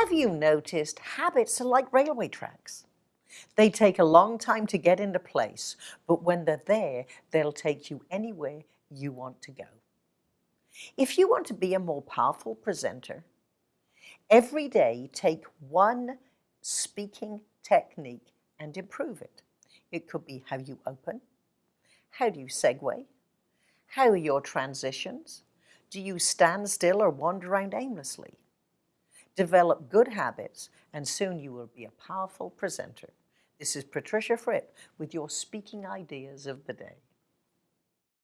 Have you noticed habits are like railway tracks? They take a long time to get into place, but when they're there, they'll take you anywhere you want to go. If you want to be a more powerful presenter, every day take one speaking technique and improve it. It could be how you open, how do you segue, how are your transitions, do you stand still or wander around aimlessly? Develop good habits and soon you will be a powerful presenter. This is Patricia Fripp with your speaking ideas of the day.